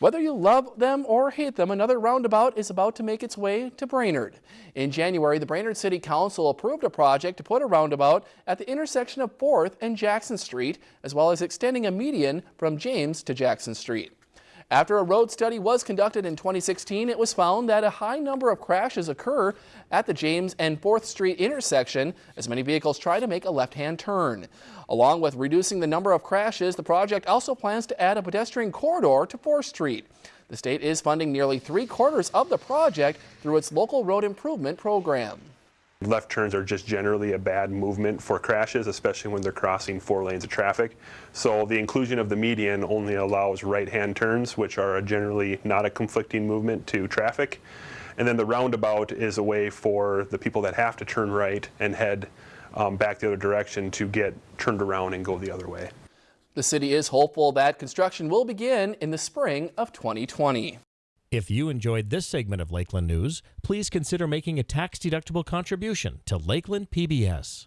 Whether you love them or hate them, another roundabout is about to make its way to Brainerd. In January, the Brainerd City Council approved a project to put a roundabout at the intersection of 4th and Jackson Street, as well as extending a median from James to Jackson Street. After a road study was conducted in 2016, it was found that a high number of crashes occur at the James and 4th Street intersection as many vehicles try to make a left-hand turn. Along with reducing the number of crashes, the project also plans to add a pedestrian corridor to 4th Street. The state is funding nearly three quarters of the project through its local road improvement program. Left turns are just generally a bad movement for crashes, especially when they're crossing four lanes of traffic. So the inclusion of the median only allows right-hand turns, which are generally not a conflicting movement to traffic. And then the roundabout is a way for the people that have to turn right and head um, back the other direction to get turned around and go the other way. The city is hopeful that construction will begin in the spring of 2020. If you enjoyed this segment of Lakeland News, please consider making a tax-deductible contribution to Lakeland PBS.